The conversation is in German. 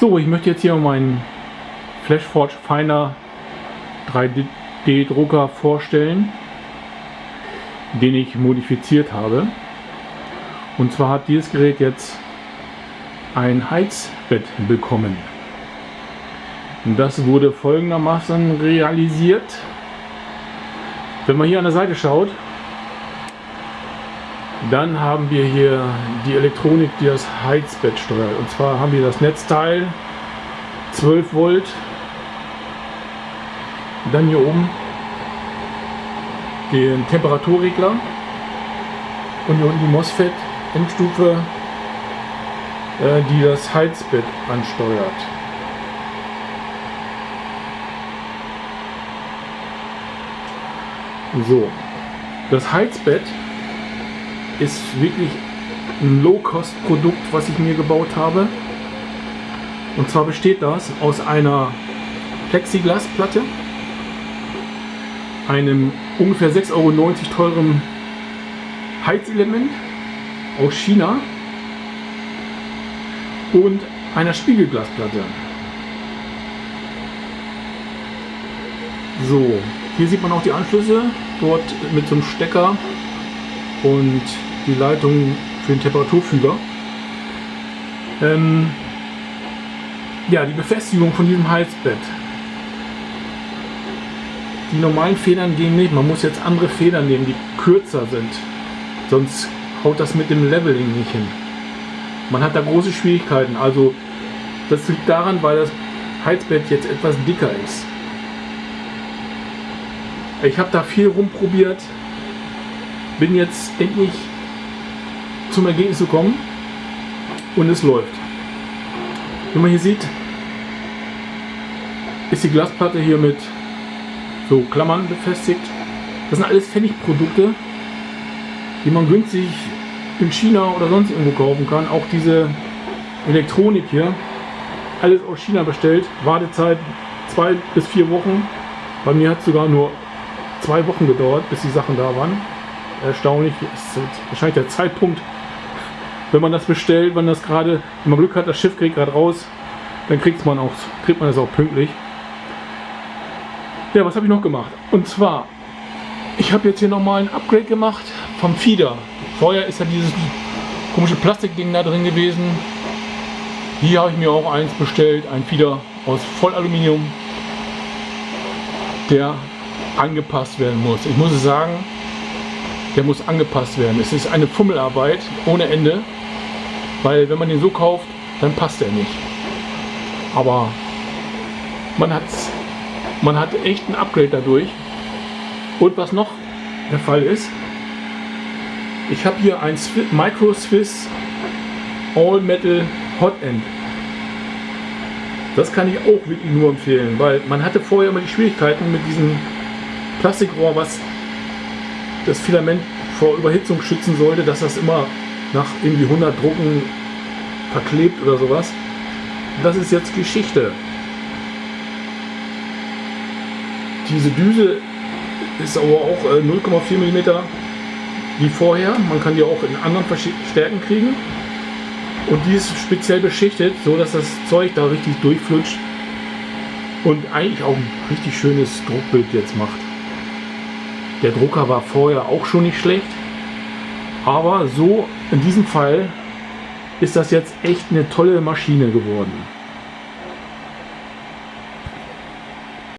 So, ich möchte jetzt hier meinen Flashforge Finder 3D Drucker vorstellen, den ich modifiziert habe. Und zwar hat dieses Gerät jetzt ein Heizbett bekommen. Das wurde folgendermaßen realisiert. Wenn man hier an der Seite schaut, dann haben wir hier die Elektronik, die das Heizbett steuert. Und zwar haben wir das Netzteil 12 Volt. Dann hier oben den Temperaturregler und hier unten die MOSFET Endstufe, äh, die das Heizbett ansteuert. So, das Heizbett ist wirklich ein Low-Cost-Produkt, was ich mir gebaut habe. Und zwar besteht das aus einer Plexiglasplatte, einem ungefähr 6,90 Euro teuren Heizelement aus China und einer Spiegelglasplatte. So, hier sieht man auch die Anschlüsse, dort mit so einem Stecker und die Leitung für den Temperaturfühler. Ähm, ja, die Befestigung von diesem Heizbett. Die normalen Federn gehen nicht, man muss jetzt andere Federn nehmen, die kürzer sind. Sonst haut das mit dem Leveling nicht hin. Man hat da große Schwierigkeiten. Also das liegt daran, weil das Heizbett jetzt etwas dicker ist. Ich habe da viel rumprobiert, bin jetzt endlich zum Ergebnis gekommen und es läuft. Wie man hier sieht, ist die Glasplatte hier mit so Klammern befestigt. Das sind alles Pfennigprodukte, die man günstig in China oder sonst irgendwo kaufen kann. Auch diese Elektronik hier, alles aus China bestellt. Wartezeit zwei bis vier Wochen. Bei mir hat es sogar nur zwei Wochen gedauert, bis die Sachen da waren erstaunlich. Ist wahrscheinlich der Zeitpunkt, wenn man das bestellt, wenn das gerade, wenn man Glück hat, das Schiff kriegt gerade raus, dann kriegt man auch, kriegt man es auch pünktlich. Ja, was habe ich noch gemacht? Und zwar, ich habe jetzt hier nochmal ein Upgrade gemacht vom Feeder. Vorher ist ja dieses komische Plastikding da drin gewesen. Hier habe ich mir auch eins bestellt, ein Feeder aus Vollaluminium, der angepasst werden muss. Ich muss sagen, der muss angepasst werden. Es ist eine Fummelarbeit ohne Ende, weil wenn man den so kauft, dann passt er nicht. Aber man, hat's, man hat echt ein Upgrade dadurch. Und was noch der Fall ist, ich habe hier ein Micro Swiss All Metal Hot End. Das kann ich auch wirklich nur empfehlen, weil man hatte vorher immer die Schwierigkeiten mit diesem Plastikrohr, was das Filament vor Überhitzung schützen sollte, dass das immer nach irgendwie 100 Drucken verklebt oder sowas. Das ist jetzt Geschichte. Diese Düse ist aber auch 0,4 äh, mm wie vorher. Man kann die auch in anderen Stärken kriegen. Und die ist speziell beschichtet, so dass das Zeug da richtig durchflutscht und eigentlich auch ein richtig schönes Druckbild jetzt macht. Der Drucker war vorher auch schon nicht schlecht. Aber so in diesem Fall ist das jetzt echt eine tolle Maschine geworden.